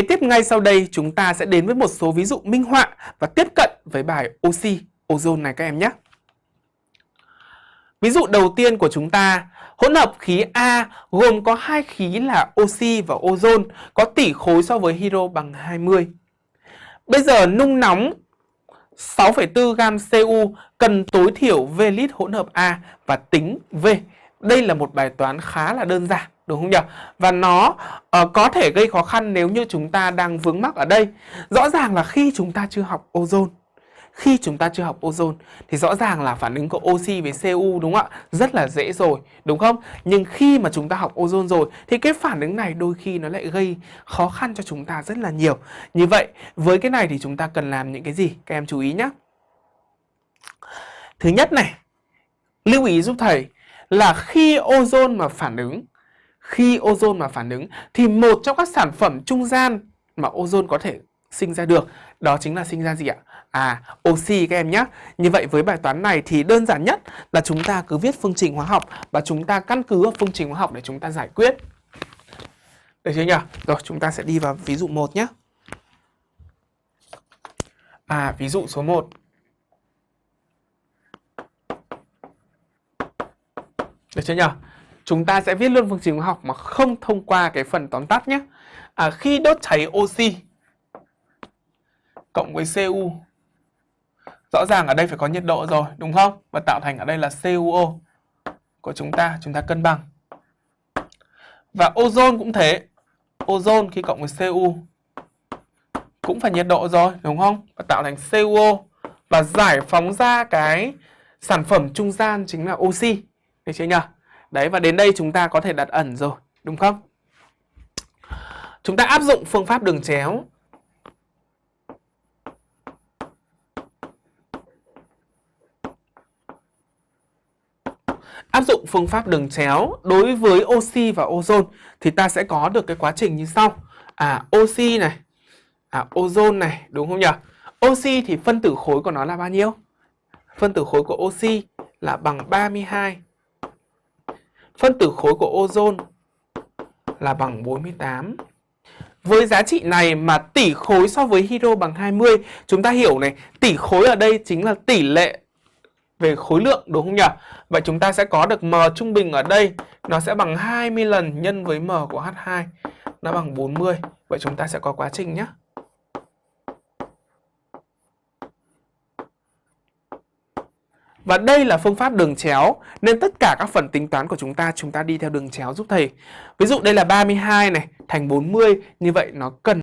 kế tiếp ngay sau đây chúng ta sẽ đến với một số ví dụ minh họa và tiếp cận với bài oxy, ozone này các em nhé. Ví dụ đầu tiên của chúng ta, hỗn hợp khí A gồm có hai khí là oxy và ozone có tỷ khối so với hydro bằng 20. Bây giờ nung nóng 6,4 gam Cu cần tối thiểu V lít hỗn hợp A và tính V. Đây là một bài toán khá là đơn giản đúng không nhỉ? Và nó uh, có thể gây khó khăn nếu như chúng ta đang vướng mắc ở đây. Rõ ràng là khi chúng ta chưa học ozone khi chúng ta chưa học ozone thì rõ ràng là phản ứng của oxy với Cu đúng không ạ? Rất là dễ rồi, đúng không? Nhưng khi mà chúng ta học ozone rồi thì cái phản ứng này đôi khi nó lại gây khó khăn cho chúng ta rất là nhiều. Như vậy, với cái này thì chúng ta cần làm những cái gì? Các em chú ý nhé. Thứ nhất này, lưu ý giúp thầy là khi ozone mà phản ứng khi ozone mà phản ứng thì một trong các sản phẩm trung gian mà ozone có thể sinh ra được đó chính là sinh ra gì ạ? À, oxy các em nhé. Như vậy với bài toán này thì đơn giản nhất là chúng ta cứ viết phương trình hóa học và chúng ta căn cứ vào phương trình hóa học để chúng ta giải quyết. Được chưa nhỉ? Rồi chúng ta sẽ đi vào ví dụ 1 nhé. À, ví dụ số 1. Được chưa nhỉ? Chúng ta sẽ viết luôn phương trình hóa học mà không thông qua cái phần tóm tắt nhé. À, khi đốt cháy oxy cộng với Cu Rõ ràng ở đây phải có nhiệt độ rồi, đúng không? Và tạo thành ở đây là CuO của chúng ta, chúng ta cân bằng. Và ozone cũng thế. Ozone khi cộng với Cu cũng phải nhiệt độ rồi, đúng không? Và tạo thành CuO và giải phóng ra cái sản phẩm trung gian chính là oxy. Được chưa nhỉ? Đấy và đến đây chúng ta có thể đặt ẩn rồi, đúng không? Chúng ta áp dụng phương pháp đường chéo áp dụng phương pháp đường chéo đối với oxy và ozone thì ta sẽ có được cái quá trình như sau. À oxy này, à ozone này, đúng không nhỉ? Oxy thì phân tử khối của nó là bao nhiêu? Phân tử khối của oxy là bằng 32. Phân tử khối của ozone là bằng 48. Với giá trị này mà tỷ khối so với hydro bằng 20, chúng ta hiểu này, tỷ khối ở đây chính là tỷ lệ về khối lượng đúng không nhỉ? Vậy chúng ta sẽ có được M trung bình ở đây nó sẽ bằng 20 lần nhân với M của H2 nó bằng 40. Vậy chúng ta sẽ có quá trình nhé. Và đây là phương pháp đường chéo, nên tất cả các phần tính toán của chúng ta chúng ta đi theo đường chéo giúp thầy. Ví dụ đây là 32 này, thành 40 như vậy nó cần